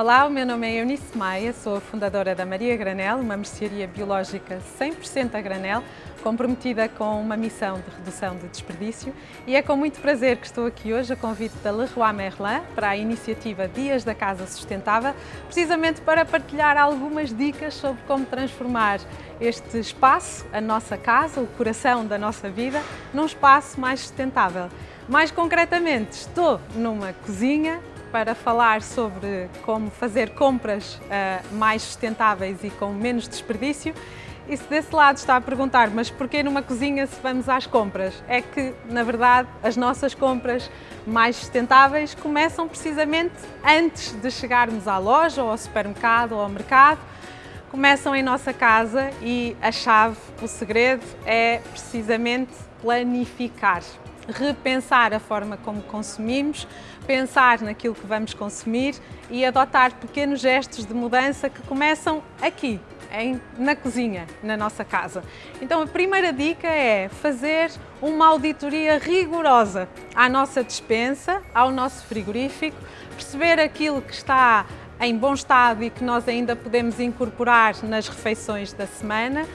Olá, o meu nome é Eunice Maia, sou a fundadora da Maria Granel, uma mercearia biológica 100% a granel, comprometida com uma missão de redução de desperdício e é com muito prazer que estou aqui hoje a convite da Leroy Merlin para a iniciativa Dias da Casa Sustentável, precisamente para partilhar algumas dicas sobre como transformar este espaço, a nossa casa, o coração da nossa vida, num espaço mais sustentável. Mais concretamente, estou numa cozinha para falar sobre como fazer compras uh, mais sustentáveis e com menos desperdício. E se desse lado está a perguntar, mas porquê numa cozinha se vamos às compras? É que, na verdade, as nossas compras mais sustentáveis começam precisamente antes de chegarmos à loja, ou ao supermercado, ou ao mercado. Começam em nossa casa e a chave, o segredo, é precisamente planificar repensar a forma como consumimos, pensar naquilo que vamos consumir e adotar pequenos gestos de mudança que começam aqui, em, na cozinha, na nossa casa. Então a primeira dica é fazer uma auditoria rigorosa à nossa despensa, ao nosso frigorífico, perceber aquilo que está em bom estado e que nós ainda podemos incorporar nas refeições da semana,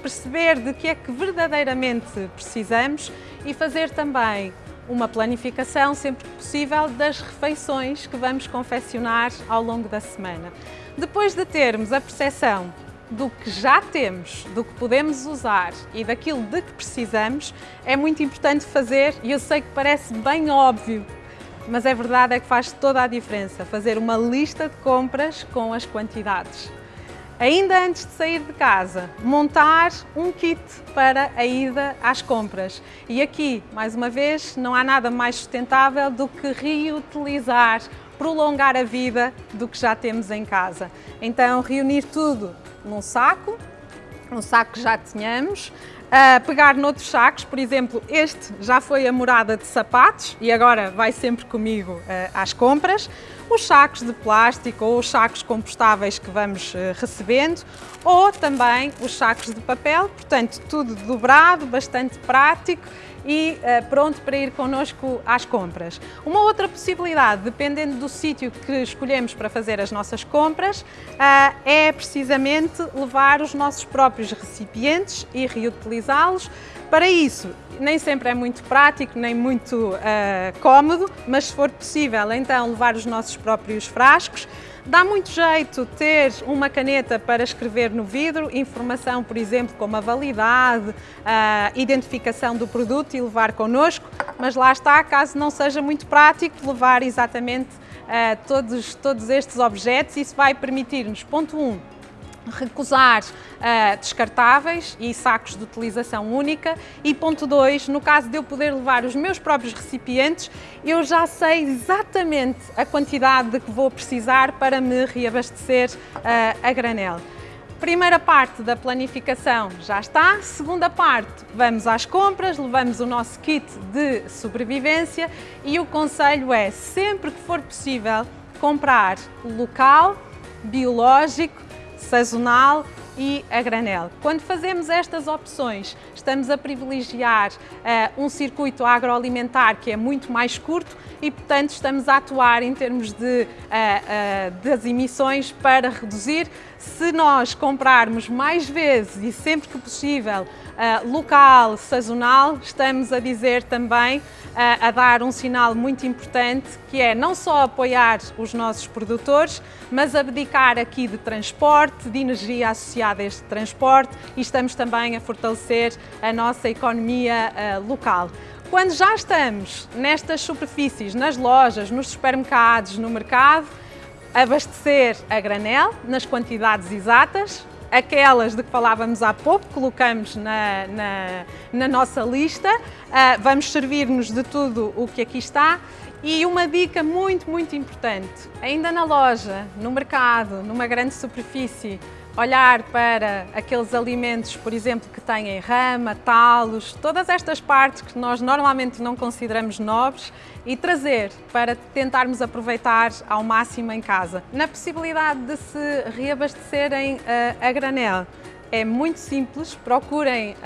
perceber de que é que verdadeiramente precisamos e fazer também uma planificação, sempre que possível, das refeições que vamos confeccionar ao longo da semana. Depois de termos a percepção do que já temos, do que podemos usar e daquilo de que precisamos, é muito importante fazer, e eu sei que parece bem óbvio, mas é verdade é que faz toda a diferença, fazer uma lista de compras com as quantidades ainda antes de sair de casa, montar um kit para a ida às compras. E aqui, mais uma vez, não há nada mais sustentável do que reutilizar, prolongar a vida do que já temos em casa. Então, reunir tudo num saco, um saco que já tínhamos, uh, pegar noutros sacos, por exemplo, este já foi a morada de sapatos e agora vai sempre comigo uh, às compras, os sacos de plástico ou os sacos compostáveis que vamos uh, recebendo, ou também os sacos de papel, portanto tudo dobrado, bastante prático e uh, pronto para ir connosco às compras. Uma outra possibilidade, dependendo do sítio que escolhemos para fazer as nossas compras, uh, é precisamente levar os nossos próprios recipientes e reutilizá-los. Para isso, nem sempre é muito prático, nem muito uh, cómodo, mas se for possível, então levar os nossos próprios frascos. Dá muito jeito ter uma caneta para escrever no vidro, informação, por exemplo, como a validade, a identificação do produto e levar connosco, mas lá está, caso não seja muito prático, levar exatamente uh, todos, todos estes objetos. Isso vai permitir-nos, ponto 1, um, recusar uh, descartáveis e sacos de utilização única e ponto 2, no caso de eu poder levar os meus próprios recipientes, eu já sei exatamente a quantidade de que vou precisar para me reabastecer uh, a granel. Primeira parte da planificação já está. Segunda parte, vamos às compras, levamos o nosso kit de sobrevivência e o conselho é, sempre que for possível, comprar local, biológico, sazonal e a granel. Quando fazemos estas opções, estamos a privilegiar uh, um circuito agroalimentar que é muito mais curto e, portanto, estamos a atuar em termos de, uh, uh, das emissões para reduzir. Se nós comprarmos mais vezes e sempre que possível local, sazonal, estamos a dizer também, a dar um sinal muito importante que é não só apoiar os nossos produtores, mas abdicar aqui de transporte, de energia associada a este transporte e estamos também a fortalecer a nossa economia local. Quando já estamos nestas superfícies, nas lojas, nos supermercados, no mercado, abastecer a granel nas quantidades exatas, aquelas de que falávamos há pouco, colocamos na, na, na nossa lista, uh, vamos servir-nos de tudo o que aqui está. E uma dica muito, muito importante, ainda na loja, no mercado, numa grande superfície, olhar para aqueles alimentos, por exemplo, que têm rama, talos, todas estas partes que nós normalmente não consideramos nobres e trazer para tentarmos aproveitar ao máximo em casa. Na possibilidade de se reabastecerem uh, a granel, é muito simples, procurem uh,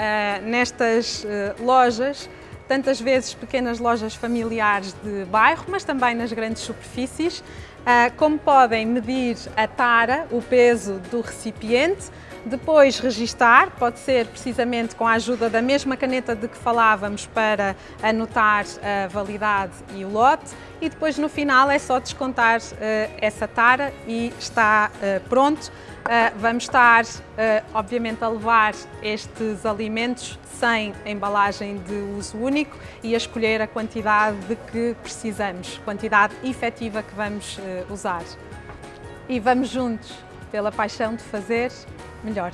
nestas uh, lojas tantas vezes pequenas lojas familiares de bairro, mas também nas grandes superfícies. Ah, como podem medir a tara, o peso do recipiente, depois registar, pode ser precisamente com a ajuda da mesma caneta de que falávamos para anotar a validade e o lote e depois no final é só descontar uh, essa tara e está uh, pronto. Uh, vamos estar, obviamente, a levar estes alimentos sem embalagem de uso único e a escolher a quantidade de que precisamos, quantidade efetiva que vamos usar. E vamos juntos pela paixão de fazer melhor.